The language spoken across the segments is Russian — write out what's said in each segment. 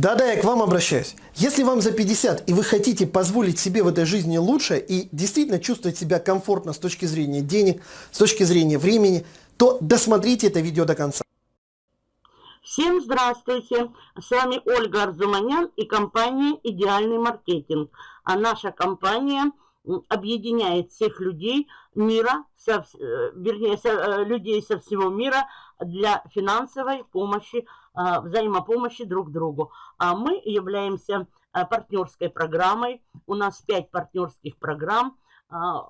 Да-да, я к вам обращаюсь. Если вам за 50 и вы хотите позволить себе в этой жизни лучше и действительно чувствовать себя комфортно с точки зрения денег, с точки зрения времени, то досмотрите это видео до конца. Всем здравствуйте! С вами Ольга Арзуманян и компания «Идеальный маркетинг». А наша компания объединяет всех людей мира, со, э, вернее, со, э, людей со всего мира для финансовой помощи, взаимопомощи друг другу. А мы являемся а, партнерской программой. У нас 5 партнерских программ – 5 а,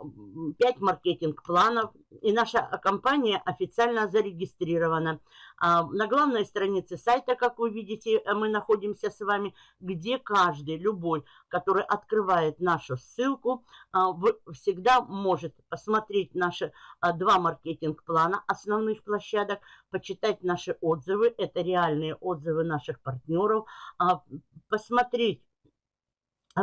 маркетинг-планов, и наша компания официально зарегистрирована. А, на главной странице сайта, как вы видите, мы находимся с вами, где каждый, любой, который открывает нашу ссылку, а, всегда может посмотреть наши два маркетинг-плана основных площадок, почитать наши отзывы, это реальные отзывы наших партнеров, посмотреть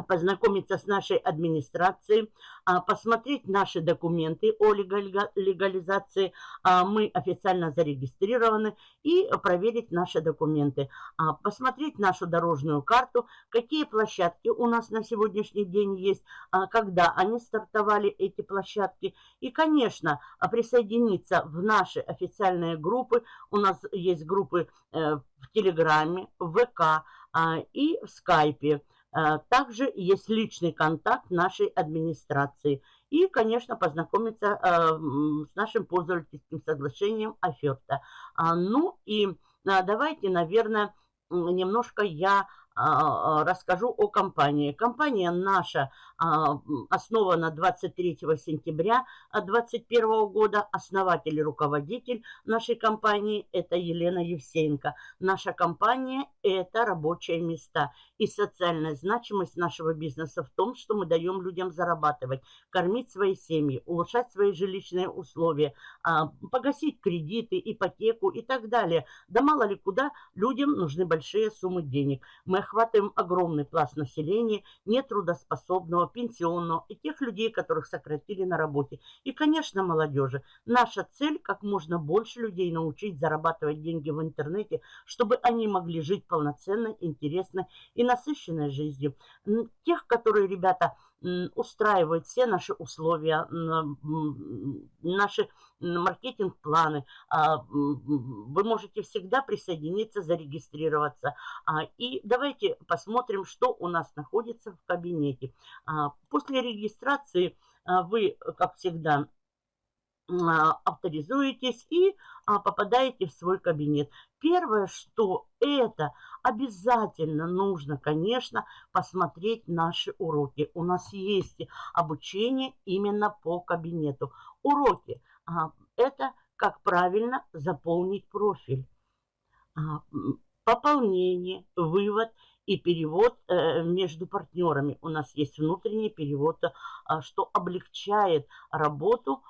познакомиться с нашей администрацией, а, посмотреть наши документы о легализации. А, мы официально зарегистрированы и проверить наши документы. Посмотреть нашу дорожную карту, какие площадки у нас на сегодняшний день есть, когда они стартовали, эти площадки. И, конечно, присоединиться в наши официальные группы. У нас есть группы э, в Телеграме, в ВК и в Скайпе. Э, также есть личный контакт нашей администрации. И, конечно, познакомиться э, с нашим пользовательским соглашением оферта. А, ну и давайте, наверное, немножко я а, а, расскажу о компании. Компания наша а, основана 23 сентября 2021 года. Основатель и руководитель нашей компании – это Елена Евсеенко. Наша компания – это рабочие места. И социальная значимость нашего бизнеса в том, что мы даем людям зарабатывать, кормить свои семьи, улучшать свои жилищные условия, погасить кредиты, ипотеку и так далее. Да мало ли куда людям нужны большие суммы денег. Мы охватываем огромный пласт населения, нетрудоспособного, пенсионного и тех людей, которых сократили на работе. И, конечно, молодежи. Наша цель – как можно больше людей научить зарабатывать деньги в интернете, чтобы они могли жить полноценной, интересной и насыщенной жизнью. Тех, которые, ребята, устраивают все наши условия, наши маркетинг-планы. А, вы можете всегда присоединиться, зарегистрироваться. А, и давайте посмотрим, что у нас находится в кабинете. А, после регистрации вы, как всегда, авторизуетесь и попадаете в свой кабинет. Первое, что это обязательно нужно, конечно, посмотреть наши уроки. У нас есть обучение именно по кабинету. Уроки – это как правильно заполнить профиль. Пополнение, вывод и перевод э, между партнерами. У нас есть внутренний перевод, что облегчает работу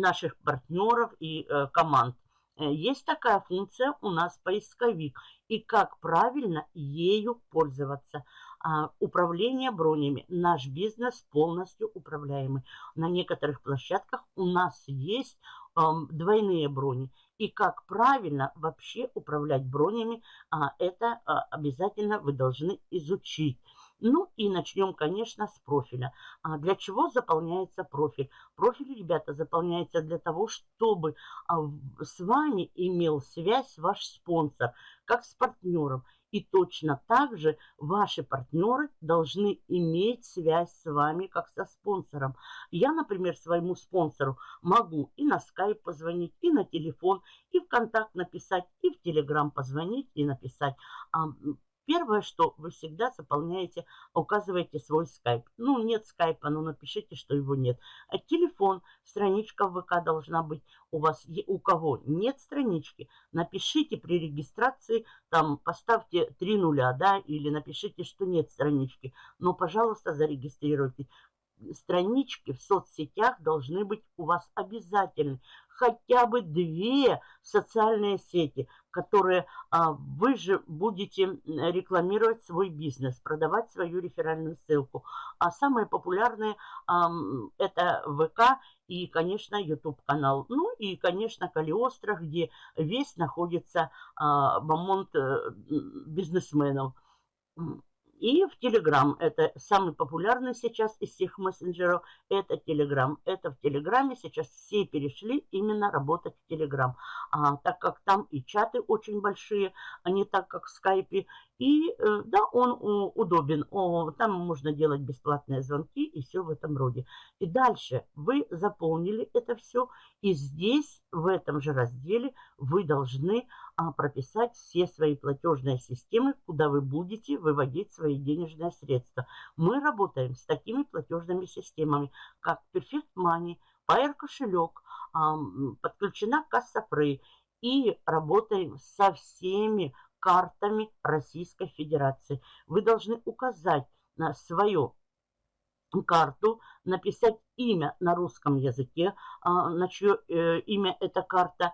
наших партнеров и э, команд. Э, есть такая функция у нас поисковик. И как правильно ею пользоваться. А, управление бронями. Наш бизнес полностью управляемый. На некоторых площадках у нас есть двойные брони. И как правильно вообще управлять бронями, а, это а, обязательно вы должны изучить. Ну и начнем, конечно, с профиля. А для чего заполняется профиль? Профиль, ребята, заполняется для того, чтобы а, с вами имел связь ваш спонсор, как с партнером. И точно так же ваши партнеры должны иметь связь с вами, как со спонсором. Я, например, своему спонсору могу и на скайп позвонить, и на телефон, и в контакт написать, и в телеграм позвонить и написать. Первое, что вы всегда заполняете, указываете свой скайп. Ну, нет скайпа, ну напишите, что его нет. А телефон, страничка в ВК должна быть у вас. У кого нет странички, напишите при регистрации, там поставьте три нуля, да, или напишите, что нет странички. Но, пожалуйста, зарегистрируйтесь. Странички в соцсетях должны быть у вас обязательны. Хотя бы две социальные сети, которые а, вы же будете рекламировать свой бизнес, продавать свою реферальную ссылку. А самые популярные а, это ВК и, конечно, YouTube канал. Ну и, конечно, Калиостро, где весь находится а, бомонд э, бизнесменов. И в Телеграм. Это самый популярный сейчас из всех мессенджеров. Это Телеграм. Это в Телеграме сейчас все перешли именно работать в Телеграм. А, так как там и чаты очень большие, а не так, как в Скайпе. И э, да, он удобен. Там можно делать бесплатные звонки и все в этом роде. И дальше вы заполнили это все. И здесь, в этом же разделе, вы должны а, прописать все свои платежные системы, куда вы будете выводить свои денежные средства. Мы работаем с такими платежными системами, как Perfect Money, Pair кошелек, подключена касса Free и работаем со всеми картами Российской Федерации. Вы должны указать на свою карту, написать имя на русском языке, а, на чье э, имя эта карта,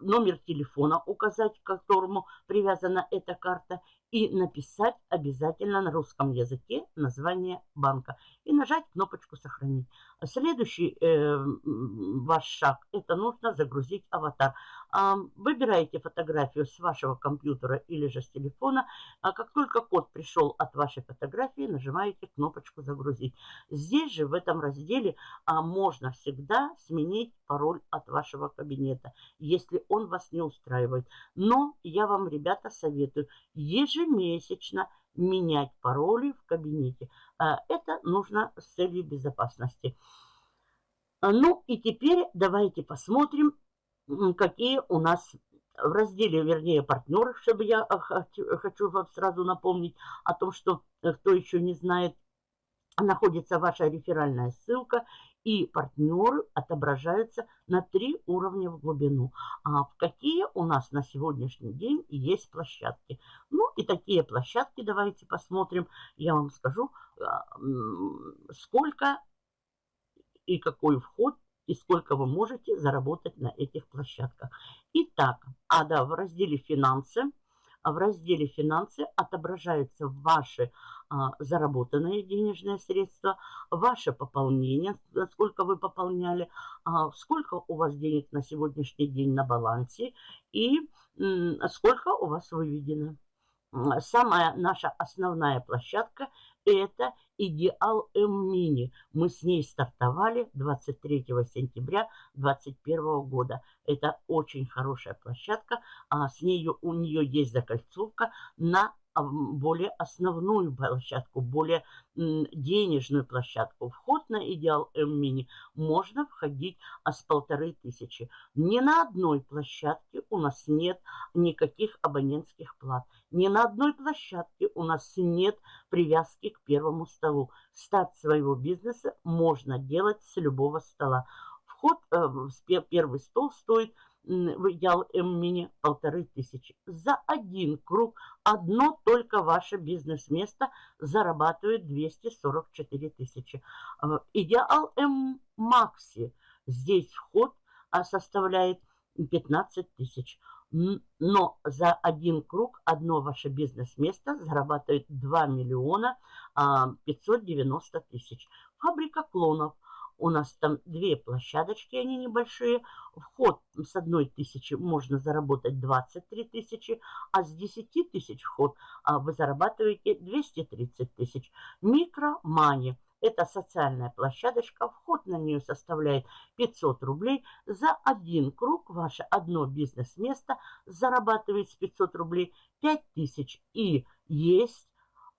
номер телефона указать, к которому привязана эта карта, и написать обязательно на русском языке название банка и нажать кнопочку «Сохранить». Следующий э, ваш шаг – это нужно загрузить аватар. А, выбираете фотографию с вашего компьютера или же с телефона. А как только код пришел от вашей фотографии, нажимаете кнопочку «Загрузить». Здесь же в этом разделе а, можно всегда сменить пароль от вашего кабинета, если он вас не устраивает. Но я вам, ребята, советую ежемесячно менять пароли в кабинете. А, это нужно с целью безопасности. Ну и теперь давайте посмотрим, какие у нас в разделе, вернее, партнеры, чтобы я хочу, хочу вам сразу напомнить о том, что э, кто еще не знает, находится ваша реферальная ссылка, и партнеры отображаются на три уровня в глубину. А в какие у нас на сегодняшний день есть площадки? Ну и такие площадки, давайте посмотрим. Я вам скажу, а, сколько и какой вход и сколько вы можете заработать на этих площадках. Итак, а да, в разделе «Финансы» в разделе «Финансы» отображаются ваши а, заработанные денежные средства, ваше пополнение, сколько вы пополняли, а, сколько у вас денег на сегодняшний день на балансе и сколько у вас выведено. Самая наша основная площадка – это Идеал М-Мини. Мы с ней стартовали 23 сентября 2021 года. Это очень хорошая площадка. А с нее, у нее есть закольцовка на более основную площадку, более денежную площадку. Вход на Идеал М-Мини можно входить а с полторы тысячи. Ни на одной площадке у нас нет никаких абонентских плат. Ни на одной площадке у нас нет привязки к первому столу. Старт своего бизнеса можно делать с любого стола. Вход э, в первый стол стоит в идеал М-мини полторы тысячи. За один круг одно только ваше бизнес-место зарабатывает 244 тысячи. А, идеал М-макси. Здесь вход а, составляет 15 тысяч. Но за один круг одно ваше бизнес-место зарабатывает 2 миллиона 590 а, тысяч. Фабрика клонов – у нас там две площадочки, они небольшие. Вход с одной тысячи можно заработать 23 тысячи, а с 10 тысяч вход а, вы зарабатываете 230 тысяч. Микромани. Это социальная площадочка, вход на нее составляет 500 рублей. За один круг ваше одно бизнес-место зарабатывает с 500 рублей 5000. И есть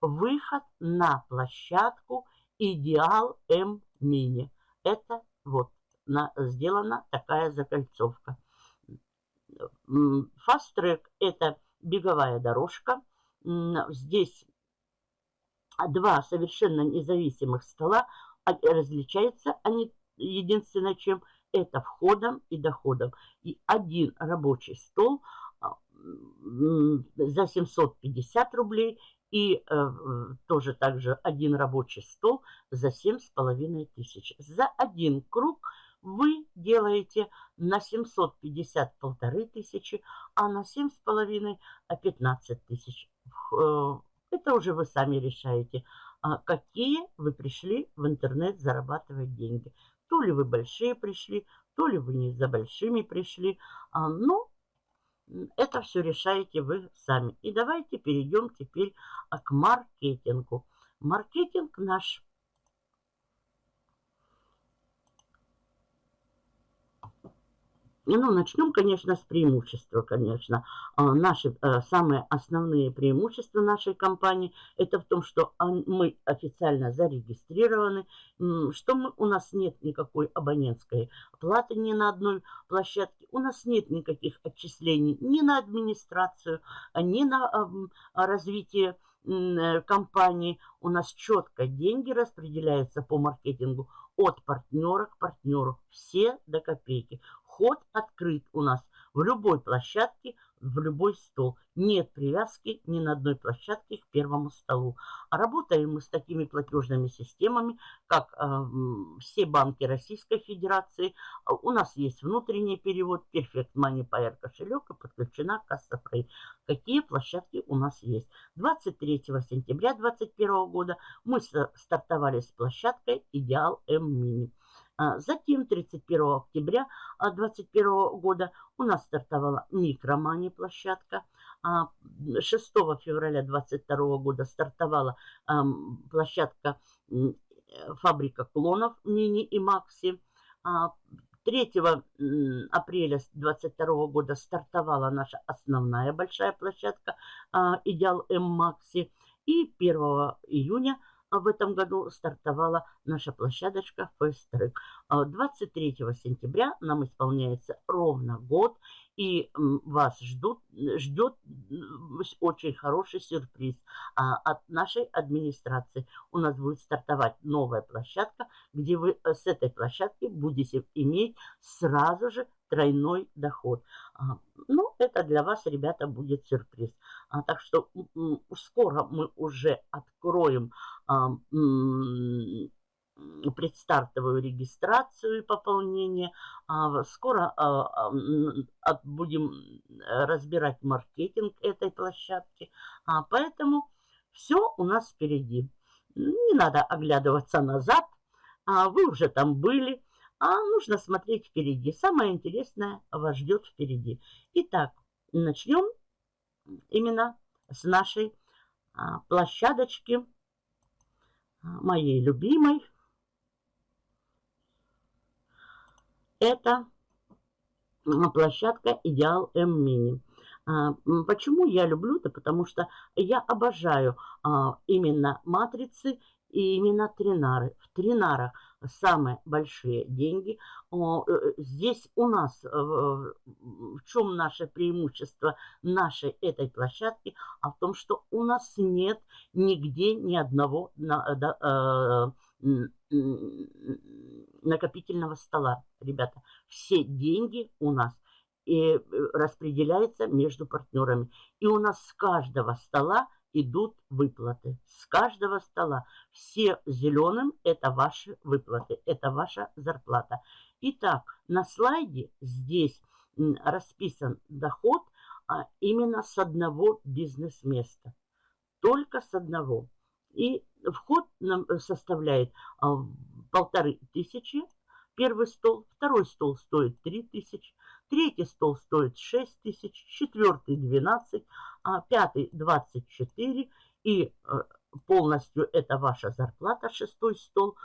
выход на площадку Идеал М Мини это вот на, сделана такая закольцовка. Track это беговая дорожка. Здесь два совершенно независимых стола. А, различаются они единственное чем это входом и доходом. И один рабочий стол а, за 750 рублей И э, тоже также один рабочий стол за семь с половиной тысяч. За один круг вы делаете на 750 полторы тысячи, а на семь с половиной 15 тысяч. Э, это уже вы сами решаете, а какие вы пришли в интернет зарабатывать деньги. То ли вы большие пришли, то ли вы не за большими пришли. А, но это все решаете вы сами. И давайте перейдем теперь а, к маркетингу. Маркетинг наш Ну, начнем, конечно, с преимущества, конечно. А, наши э, самые основные преимущества нашей компании – это в том, что мы официально зарегистрированы, что мы, у нас нет никакой абонентской платы ни на одной площадке, у нас нет никаких отчислений ни на администрацию, ни на развитие э, компании. У нас четко деньги распределяются по маркетингу от партнера к партнеру. Все до копейки. Вход открыт у нас в любой площадке, в любой стол. Нет привязки ни на одной площадке к первому столу. Работаем мы с такими платежными системами, как э, все банки Российской Федерации. У нас есть внутренний перевод, Perfect Money Pair кошелек и подключена касса Free. Какие площадки у нас есть? 23 сентября 2021 года мы стартовали с площадкой Идеал М-Мини. А затем 31 октября 2021 года у нас стартовала микромани площадка. 6 а февраля 2022 года стартовала площадка фабрика клонов мини и макси. 3 а апреля 2022 года стартовала наша основная большая площадка Идеал М Макси. И 1 июня а в этом году стартовала наша площадочка First Track. 23 сентября нам исполняется ровно год, и вас ждут, ждет очень хороший сюрприз а, от нашей администрации. У нас будет стартовать новая площадка, где вы э, с этой площадки будете иметь сразу же тройной доход. А, ну, это для вас, ребята, будет сюрприз. А, так что скоро мы уже откроем а, предстартовую регистрацию и пополнение. Скоро будем разбирать маркетинг этой площадки. Поэтому все у нас впереди. Не надо оглядываться назад. Вы уже там были. А нужно смотреть впереди. Самое интересное вас ждет впереди. Итак, начнем именно с нашей а, площадочки, а, моей любимой. Это площадка Идеал М Мини. А, почему я люблю это? Потому что я обожаю именно матрицы и именно тринары. В тринарах самые большие деньги. Э, здесь у нас, э, в чем наше преимущество нашей этой площадки, а в том, что у нас нет нигде ни одного э, накопительного стола, ребята. Все деньги у нас и распределяются между партнерами. И у нас с каждого стола идут выплаты. С каждого стола. Все зеленым – это ваши выплаты, это ваша зарплата. Итак, на слайде здесь расписан доход а, именно с одного бизнес-места. Только с одного. И вход нам составляет а, полторы тысячи первый стол, второй стол стоит 3 тысячи, третий стол стоит 6 тысяч, четвертый 12, а пятый 24 и э, полностью это ваша зарплата, шестой стол,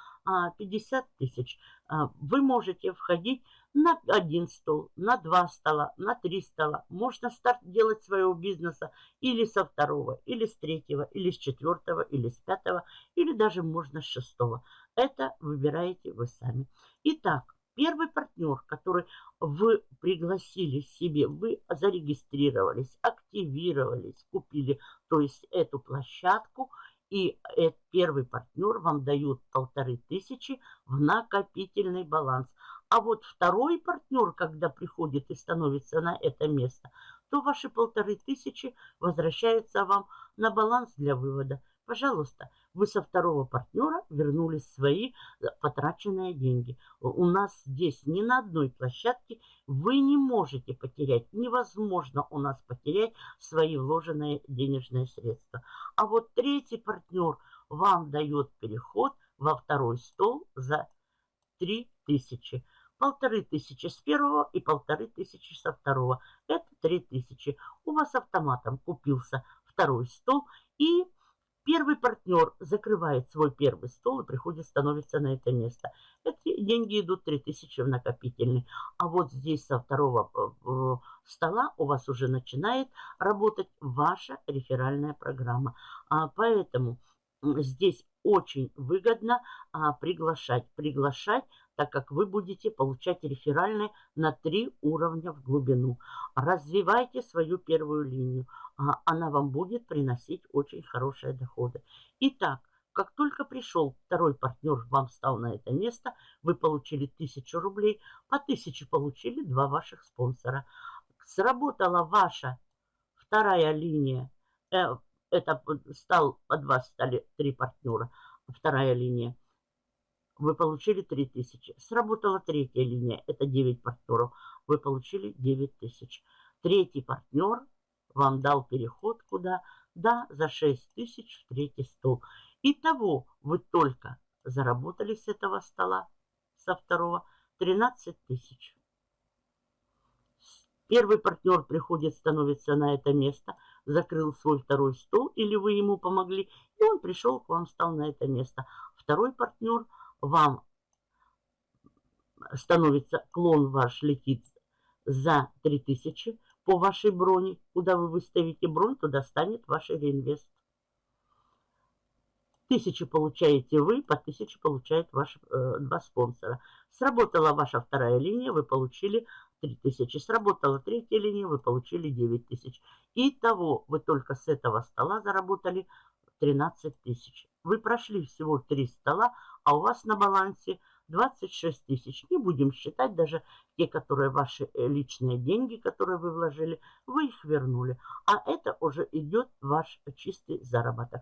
50 а тысяч. А, вы можете входить на один стол, на два стола, на три стола. Можно старт делать своего бизнеса или со второго, или с третьего, или с четвертого, или с пятого, или даже можно с шестого. Это выбираете вы сами. Итак, первый партнер, который вы пригласили себе, вы зарегистрировались, активировались, купили, то есть эту площадку, и этот первый партнер вам дает полторы тысячи в накопительный баланс. А вот второй партнер, когда приходит и становится на это место, то ваши полторы тысячи возвращаются вам на баланс для вывода. Пожалуйста, вы со второго партнера вернули свои э, потраченные деньги. У нас здесь ни на одной площадке вы не можете потерять, невозможно у нас потерять свои вложенные денежные средства. А вот третий партнер вам дает переход во второй стол за 3000. Полторы тысячи с первого и полторы тысячи со второго. Это три тысячи. У вас автоматом купился второй стол и Первый партнер закрывает свой первый стол и приходит, становится на это место. Эти деньги идут 3000 в накопительный. А вот здесь со второго э, стола у вас уже начинает работать ваша реферальная программа. А поэтому здесь очень выгодно а, приглашать. Приглашать, так как вы будете получать реферальные на три уровня в глубину. Развивайте свою первую линию. А, она вам будет приносить очень хорошие доходы. Итак, как только пришел второй партнер, вам стал на это место, вы получили 1000 рублей, по 1000 получили два ваших спонсора. Сработала ваша вторая линия, э, это стал, под вас стали три партнера, вторая линия. Вы получили 3000. Сработала третья линия, это 9 партнеров. Вы получили 9000. Третий партнер вам дал переход куда? Да, за 6 тысяч в третий стол. Итого вы только заработали с этого стола, со второго, 13 тысяч. Первый партнер приходит, становится на это место, закрыл свой второй стол, или вы ему помогли, и он пришел к вам, стал на это место. Второй партнер вам становится, клон ваш летит за 3000 по вашей броне. Куда вы выставите бронь, туда станет ваш реинвест. Тысячу получаете вы, по тысяче получает ваши э, два спонсора. Сработала ваша вторая линия, вы получили 3000. Сработала третья линия, вы получили 9000. Итого вы только с этого стола заработали 13 тысяч. Вы прошли всего 3 стола, а у вас на балансе 26 тысяч. Не будем считать даже те, которые ваши э, личные деньги, которые вы вложили, вы их вернули. А это уже идет ваш чистый заработок.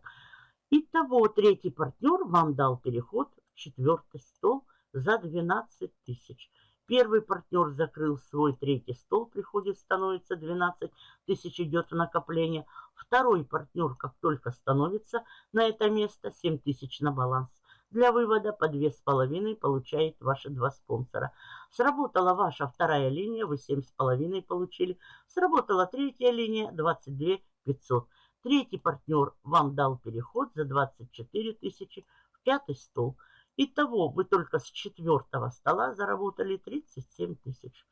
Итого, третий партнер вам дал переход в четвертый стол за 12 тысяч. Первый партнер закрыл свой третий стол, приходит, становится 12 тысяч, идет в накопление. Второй партнер, как только становится на это место, 7 тысяч на баланс. Для вывода по 2,5 получает ваши два спонсора. Сработала ваша вторая линия, вы 7,5 получили. Сработала третья линия, 22 500. Третий партнер вам дал переход за 24 тысячи в пятый стол. Итого вы только с четвертого стола заработали 37 тысяч.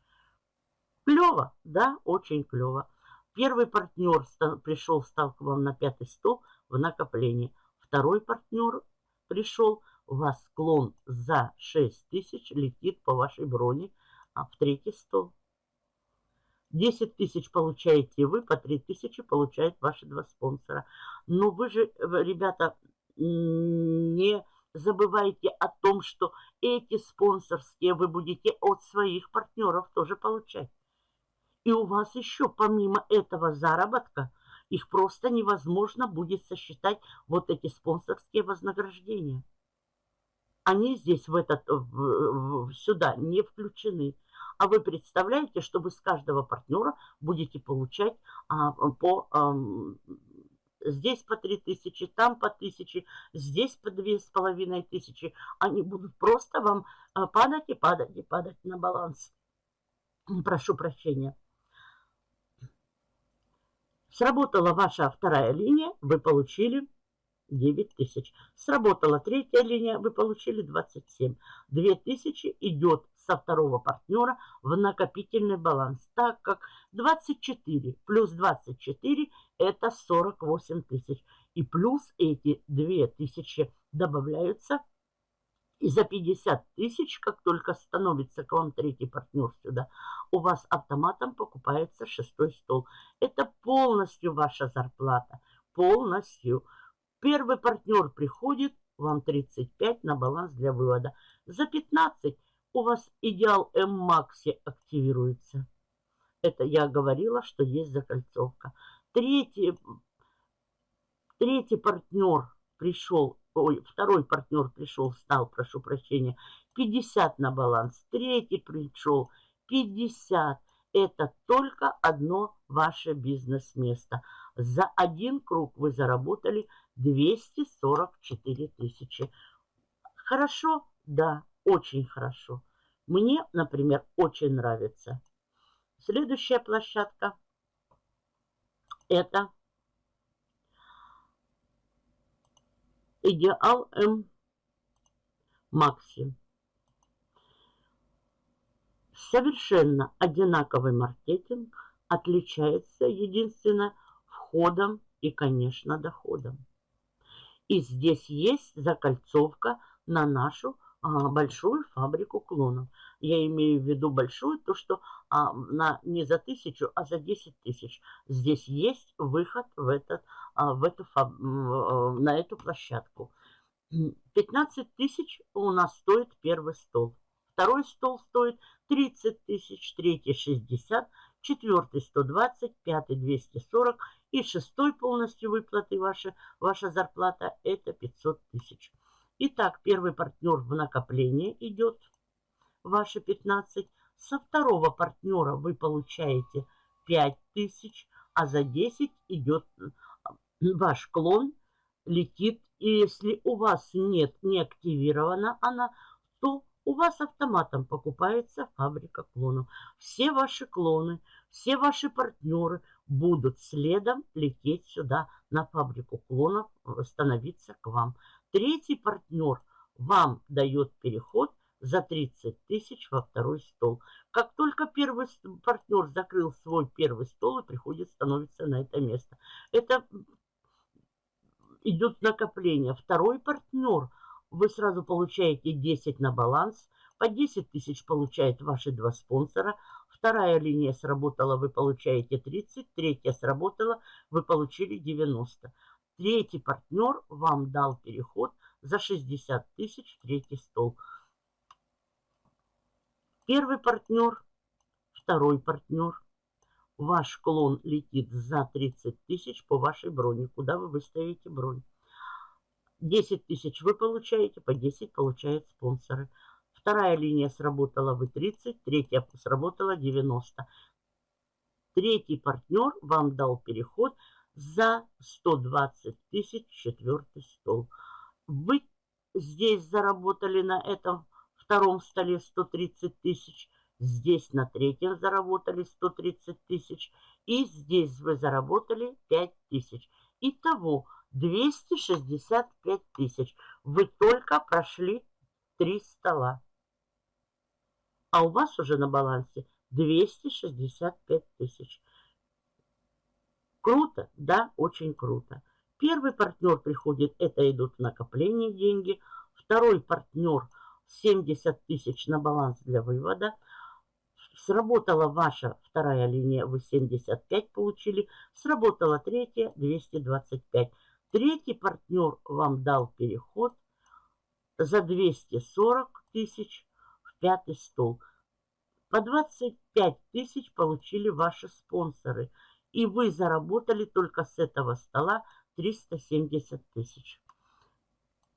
Клево, да, очень клево. Первый партнер пришел, стал к вам на пятый стол в накоплении. Второй партнер пришел, у вас склон за 6 тысяч летит по вашей броне а в третий стол. 10 тысяч получаете вы, по 3 тысячи получают ваши два спонсора. Но вы же, ребята, не забывайте о том, что эти спонсорские вы будете от своих партнеров тоже получать. И у вас еще помимо этого заработка, их просто невозможно будет сосчитать вот эти спонсорские вознаграждения. Они здесь в этот, в, в, сюда не включены. А вы представляете, что вы с каждого партнера будете получать а, по... А, здесь по 3000, там по 1000, здесь по 2500. Они будут просто вам а, падать и падать и падать на баланс. Прошу прощения. Сработала ваша вторая линия, вы получили 9 тысяч. Сработала третья линия, вы получили 27. 2000 идет со второго партнера в накопительный баланс, так как 24 плюс 24 это 48 тысяч. И плюс эти 2000 добавляются. И за 50 тысяч, как только становится к вам третий партнер сюда, у вас автоматом покупается шестой стол. Это полностью ваша зарплата. Полностью. Первый партнер приходит, вам 35 на баланс для вывода. За 15 у вас идеал М-Макси активируется. Это я говорила, что есть закольцовка. Третий, третий партнер пришел, ой, второй партнер пришел, стал, прошу прощения, 50 на баланс. Третий пришел, 50. Это только одно ваше бизнес-место. За один круг вы заработали 244 тысячи. Хорошо? Да, очень хорошо. Мне, например, очень нравится. Следующая площадка – это Идеал М Макси. Совершенно одинаковый маркетинг отличается единственно входом и, конечно, доходом. И здесь есть закольцовка на нашу большую фабрику клонов. Я имею в виду большую, то что а, на, не за тысячу, а за 10 тысяч. Здесь есть выход в этот, а, в эту, фаб, на эту площадку. 15 тысяч у нас стоит первый стол. Второй стол стоит 30 тысяч, третий 60, четвертый 120, пятый 240 и шестой полностью выплаты ваша, ваша зарплата это 500 тысяч. Итак, первый партнер в накопление идет, ваши 15. Со второго партнера вы получаете 5000, а за 10 идет ваш клон, летит. И если у вас нет, не активирована она, то у вас автоматом покупается фабрика клонов. Все ваши клоны, все ваши партнеры будут следом лететь сюда на фабрику клонов, становиться к вам. Третий партнер вам дает переход за 30 тысяч во второй стол. Как только первый партнер закрыл свой первый стол и приходит, становится на это место. Это идет накопление. Второй партнер, вы сразу получаете 10 на баланс. По 10 тысяч получают ваши два спонсора. Вторая линия сработала, вы получаете 30. Третья сработала, вы получили 90. Третий партнер вам дал переход за 60 тысяч в третий стол. Первый партнер, второй партнер. Ваш клон летит за 30 тысяч по вашей броне. Куда вы выставите бронь? 10 тысяч вы получаете, по 10 получают спонсоры. Вторая линия сработала, вы 30, третья сработала 90. Третий партнер вам дал переход за 120 тысяч четвертый стол. Вы здесь заработали на этом втором столе 130 тысяч, здесь на третьем заработали 130 тысяч, и здесь вы заработали 5 тысяч. Итого 265 тысяч. Вы только прошли 3 стола. А у вас уже на балансе 265 тысяч. Круто? Да, очень круто. Первый партнер приходит, это идут в накопление деньги. Второй партнер 70 тысяч на баланс для вывода. Сработала ваша вторая линия, вы 75 получили. Сработала третья, 225. Третий партнер вам дал переход за 240 тысяч в пятый стол. По 25 тысяч получили ваши спонсоры – и вы заработали только с этого стола 370 тысяч.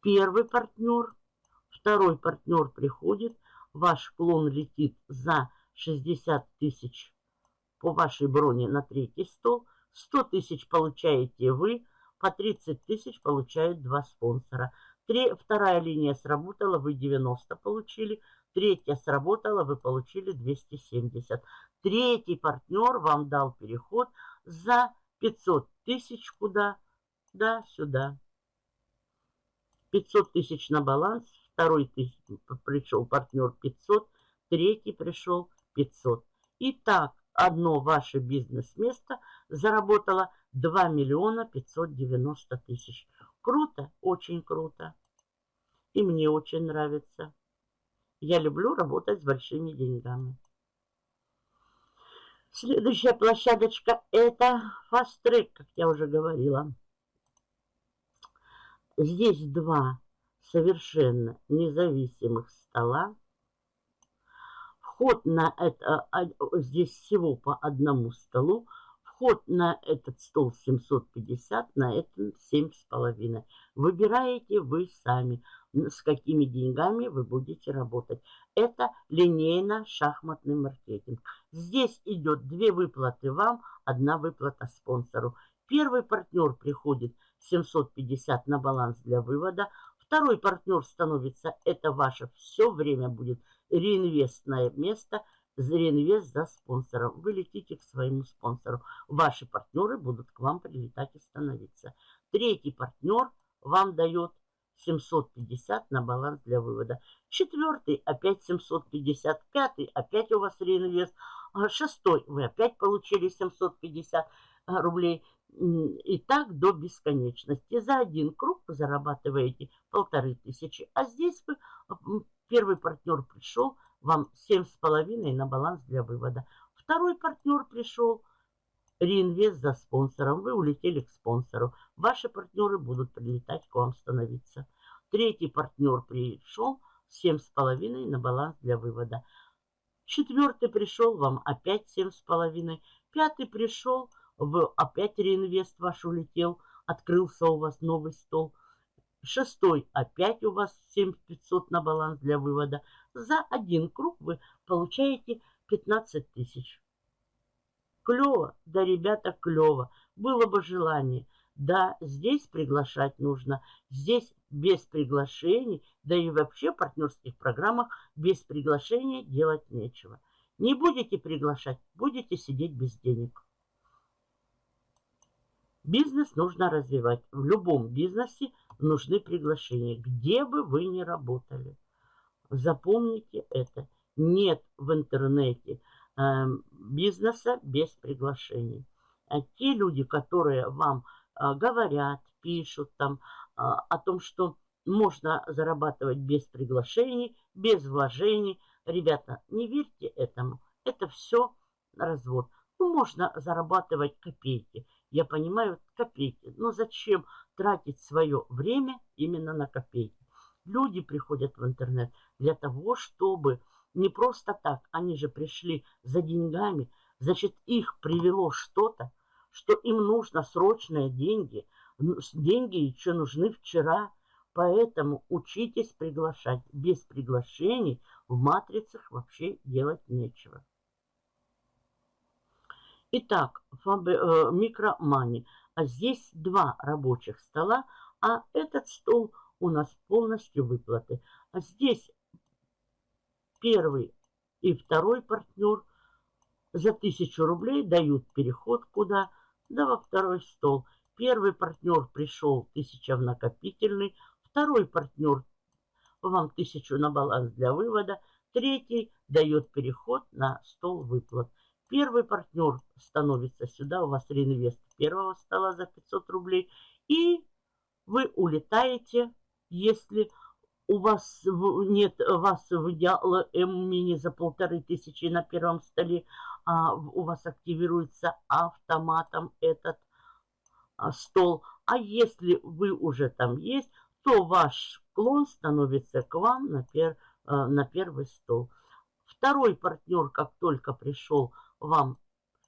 Первый партнер, второй партнер приходит, ваш клон летит за 60 тысяч по вашей броне на третий стол, 100 тысяч получаете вы, по 30 тысяч получают два спонсора. Три, вторая линия сработала, вы 90 получили, Третья сработала, вы получили 270. Третий партнер вам дал переход за 500 тысяч куда? Да, сюда. 500 тысяч на баланс. Второй тысяч, пришел партнер 500. Третий пришел 500. Итак, одно ваше бизнес-место заработало 2 миллиона 590 тысяч. Круто, очень круто. И мне очень нравится. Я люблю работать с большими деньгами. Следующая площадочка это Fast Track, как я уже говорила. Здесь два совершенно независимых стола. Вход на это, а, здесь всего по одному столу. Вход на этот стол 750, на этом 7,5. Выбираете вы сами, с какими деньгами вы будете работать. Это линейно-шахматный маркетинг. Здесь идет две выплаты вам, одна выплата спонсору. Первый партнер приходит 750 на баланс для вывода. Второй партнер становится, это ваше все время будет реинвестное место, реинвест за спонсором. Вы летите к своему спонсору. Ваши партнеры будут к вам прилетать и становиться. Третий партнер вам дает 750 на баланс для вывода. Четвертый опять 750. Пятый опять у вас реинвест. А шестой вы опять получили 750 рублей. И так до бесконечности. За один круг вы зарабатываете полторы тысячи. А здесь вы, первый партнер пришел, вам семь с половиной на баланс для вывода. Второй партнер пришел, реинвест за спонсором. Вы улетели к спонсору. Ваши партнеры будут прилетать к вам становиться. Третий партнер пришел, семь с половиной на баланс для вывода. Четвертый пришел, вам опять семь с половиной. Пятый пришел, в опять реинвест ваш улетел, открылся у вас новый стол. Шестой опять у вас 7500 на баланс для вывода. За один круг вы получаете 15 тысяч. Клево, да, ребята, клево. Было бы желание. Да, здесь приглашать нужно. Здесь без приглашений, да и вообще в партнерских программах без приглашения делать нечего. Не будете приглашать, будете сидеть без денег. Бизнес нужно развивать. В любом бизнесе нужны приглашения, где бы вы ни работали. Запомните это. Нет в интернете бизнеса без приглашений. А те люди, которые вам э, говорят, пишут там э, о том, что можно зарабатывать без приглашений, без вложений. Ребята, не верьте этому. Это все развод. Ну, можно зарабатывать копейки. Я понимаю, копейки. Но зачем тратить свое время именно на копейки? Люди приходят в интернет для того, чтобы не просто так, они же пришли за деньгами, значит, их привело что-то, что им нужно срочные деньги. Деньги еще нужны вчера. Поэтому учитесь приглашать. Без приглашений в матрицах вообще делать нечего. Итак, э, микромани. А здесь два рабочих стола, а этот стол у нас полностью выплаты. А здесь первый и второй партнер за тысячу рублей дают переход куда? Да во второй стол. Первый партнер пришел тысяча в накопительный, второй партнер вам тысячу на баланс для вывода, третий дает переход на стол выплат. Первый партнер становится сюда, у вас реинвест первого стола за 500 рублей. И вы улетаете, если у вас нет вас в М-мини за полторы тысячи на первом столе, а у вас активируется автоматом этот а, стол. А если вы уже там есть, то ваш клон становится к вам на, пер, а, на первый стол. Второй партнер, как только пришел вам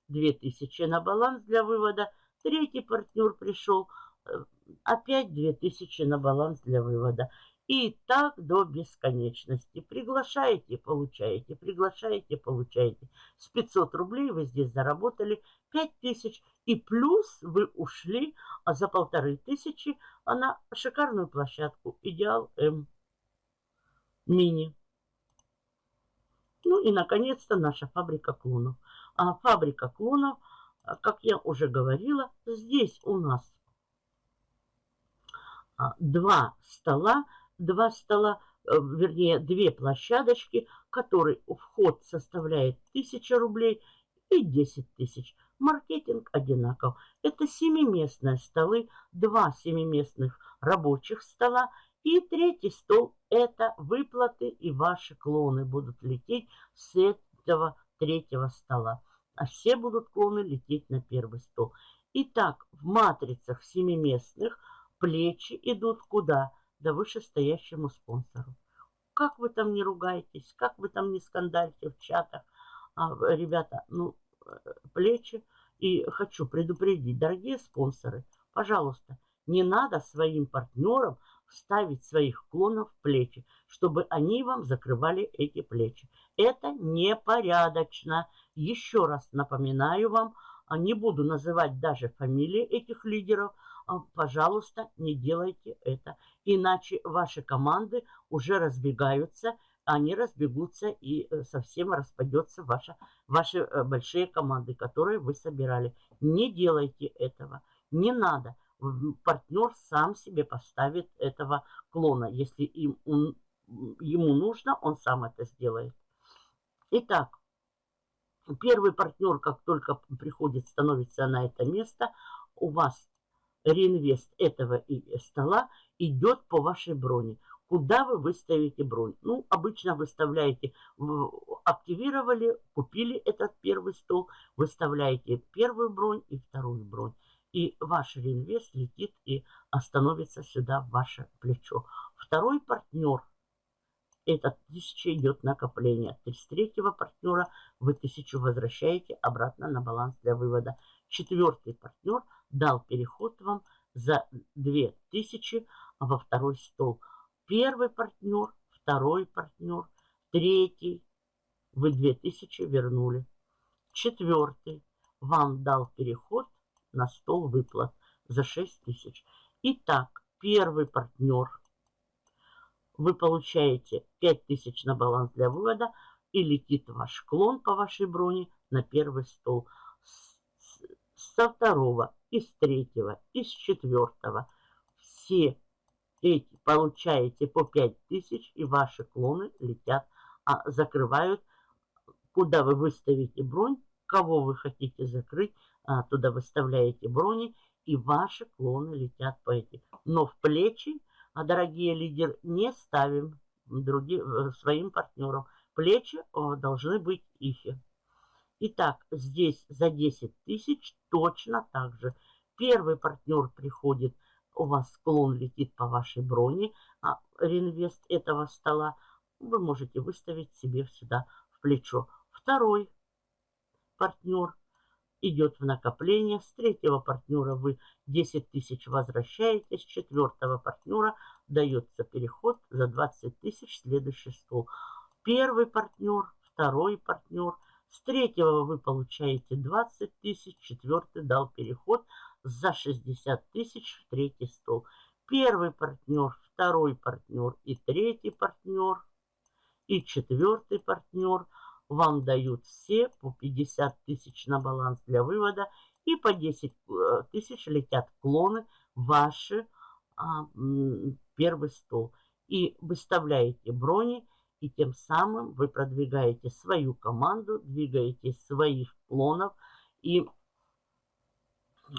2000 на баланс для вывода. Третий партнер пришел, э, опять 2000 на баланс для вывода. И так до бесконечности. Приглашаете, получаете, приглашаете, получаете. С 500 рублей вы здесь заработали 5000. И плюс вы ушли а за полторы тысячи на шикарную площадку Идеал М Мини. Ну и, наконец-то, наша фабрика клонов. А фабрика клонов, как я уже говорила, здесь у нас а, два стола, два стола, э, вернее, две площадочки, который вход составляет 1000 рублей и 10 тысяч. Маркетинг одинаков. Это семиместные столы, два семиместных рабочих стола и третий стол – это выплаты и ваши клоны будут лететь с этого третьего стола а все будут клоны лететь на первый стол. Итак, в матрицах семиместных плечи идут куда? Да вышестоящему спонсору. как вы там не ругаетесь, как вы там не скандальте в чатах. А, ребята, ну, э, плечи. И хочу предупредить, дорогие спонсоры, пожалуйста, не надо своим партнерам ставить своих клонов в плечи, чтобы они вам закрывали эти плечи. Это непорядочно. Еще раз напоминаю вам, а не буду называть даже фамилии этих лидеров, пожалуйста, не делайте это. Иначе ваши команды уже разбегаются, они разбегутся и э, совсем распадется ваша, ваши э, большие команды, которые вы собирали. Не делайте этого, не надо. Партнер сам себе поставит этого клона. Если им, он, ему нужно, он сам это сделает. Итак, первый партнер, как только приходит, становится на это место, у вас реинвест этого стола идет по вашей броне. Куда вы выставите бронь? Ну, обычно выставляете, активировали, купили этот первый стол, выставляете первую бронь и вторую бронь. И ваш реинвест летит и остановится сюда в ваше плечо. Второй партнер, это тысяча идет накопление. С третьего партнера вы тысячу возвращаете обратно на баланс для вывода. Четвертый партнер дал переход вам за 2000 во второй стол. Первый партнер, второй партнер, третий. Вы 2000 вернули. Четвертый вам дал переход на стол выплат за 6000. Итак, первый партнер. Вы получаете 5000 на баланс для вывода и летит ваш клон по вашей броне на первый стол. Со второго, из третьего, из четвертого все эти получаете по 5000 и ваши клоны летят, а закрывают, куда вы выставите бронь, кого вы хотите закрыть, а, туда выставляете брони, и ваши клоны летят по этим. Но в плечи, а, дорогие лидеры, не ставим другим, э, своим партнерам. Плечи должны быть их. Итак, здесь за 10 тысяч точно так же. Первый партнер приходит, у вас склон летит по вашей броне, а реинвест этого стола вы можете выставить себе сюда в плечо. Второй партнер идет в накопление. С третьего партнера вы 10 тысяч возвращаете. С четвертого партнера дается переход за 20 тысяч следующий стол. Первый партнер, второй партнер. С третьего вы получаете 20 тысяч, четвертый дал переход за 60 тысяч в третий стол. Первый партнер, второй партнер и третий партнер и четвертый партнер – вам дают все по 50 тысяч на баланс для вывода и по 10 э, тысяч летят клоны ваши а, первый стол. И выставляете брони, и тем самым вы продвигаете свою команду, двигаете своих клонов и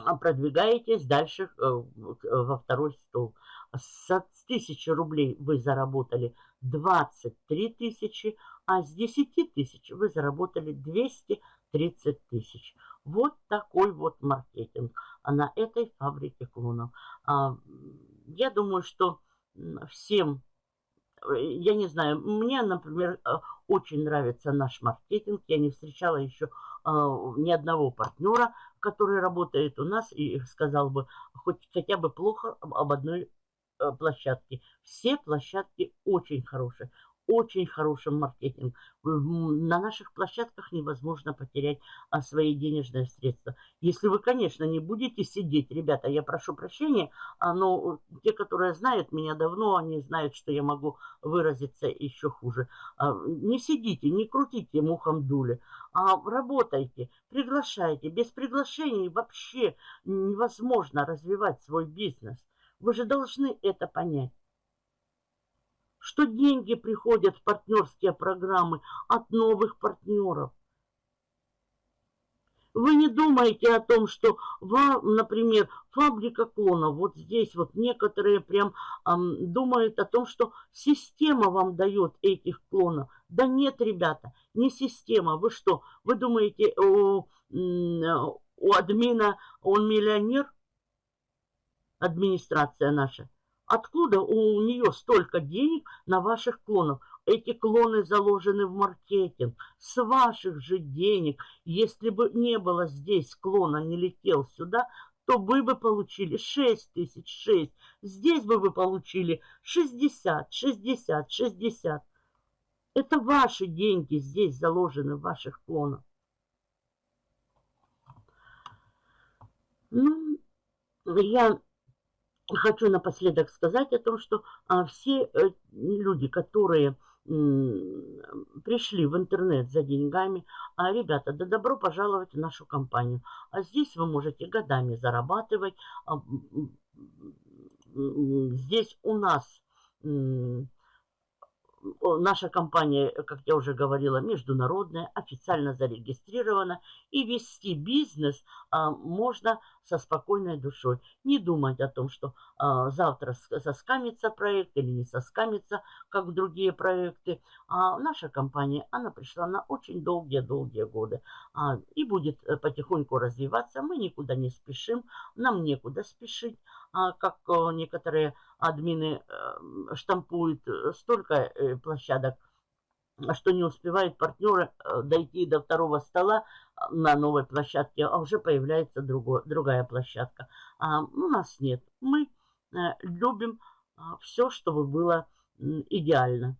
а, продвигаетесь дальше э, во второй стол. С 1000 рублей вы заработали 23 тысячи, а с 10 тысяч вы заработали 230 тысяч. Вот такой вот маркетинг а на этой фабрике клонов. А, я думаю, что всем, я не знаю, мне, например, э, очень нравится наш маркетинг. Я не встречала еще а, ни одного партнера, который работает у нас и сказал бы хоть хотя бы плохо об одной э, площадке. Все площадки очень хорошие очень хороший маркетинг. На наших площадках невозможно потерять а, свои денежные средства. Если вы, конечно, не будете сидеть, ребята, я прошу прощения, а, но те, которые знают меня давно, они знают, что я могу выразиться еще хуже. А, не сидите, не крутите мухом дули, а работайте, приглашайте. Без приглашений вообще невозможно развивать свой бизнес. Вы же должны это понять что деньги приходят в партнерские программы от новых партнеров. Вы не думаете о том, что вам, например, фабрика клонов, вот здесь вот некоторые прям эм, думают о том, что система вам дает этих клонов. Да нет, ребята, не система. Вы что, вы думаете, у, у админа он миллионер? Администрация наша. Откуда у нее столько денег на ваших клонах? Эти клоны заложены в маркетинг с ваших же денег. Если бы не было здесь клона, не летел сюда, то вы бы получили 6 тысяч, 6. Здесь бы вы получили 60, 60, 60. Это ваши деньги здесь заложены в ваших клонах. Ну, я хочу напоследок сказать о том, что а, все э, люди, которые пришли в интернет за деньгами, а, ребята, да добро пожаловать в нашу компанию. А здесь вы можете годами зарабатывать. А, здесь у нас наша компания, как я уже говорила, международная, официально зарегистрирована. И вести бизнес а, можно со спокойной душой. Не думать о том, что а, завтра соскамится проект или не соскамится, как другие проекты. А наша компания, она пришла на очень долгие-долгие годы. А, и будет э, потихоньку развиваться. Мы никуда не спешим, нам некуда спешить. А, как а, некоторые админы э, штампуют э, столько э, площадок, что не успевают партнеры дойти до второго стола на новой площадке, а уже появляется другой, другая площадка. А у нас нет. Мы любим все, чтобы было идеально.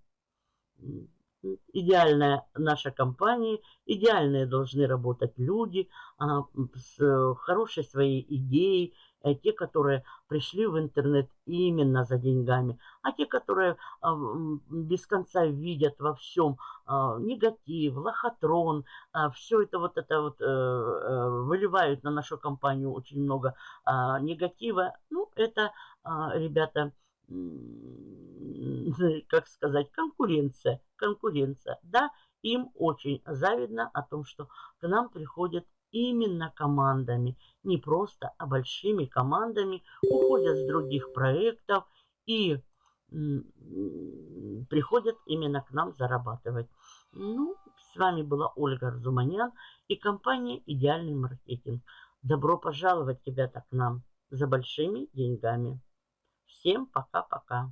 Идеальная наша компания, идеальные должны работать люди а, с хорошей своей идеей, Э, те, которые пришли в интернет именно за деньгами, а те, которые а, без конца видят во всем а, негатив, лохотрон, а, все это вот это вот э, э, выливают на нашу компанию очень много негатива. Ну, это, ребята, как сказать, конкуренция, конкуренция, да, им очень завидно о том, что к нам приходят именно командами, не просто, а большими командами, уходят с других проектов и приходят именно к нам зарабатывать. Ну, с вами была Ольга Арзуманян и компания «Идеальный маркетинг». Добро пожаловать, ребята, к нам за большими деньгами. Всем пока-пока.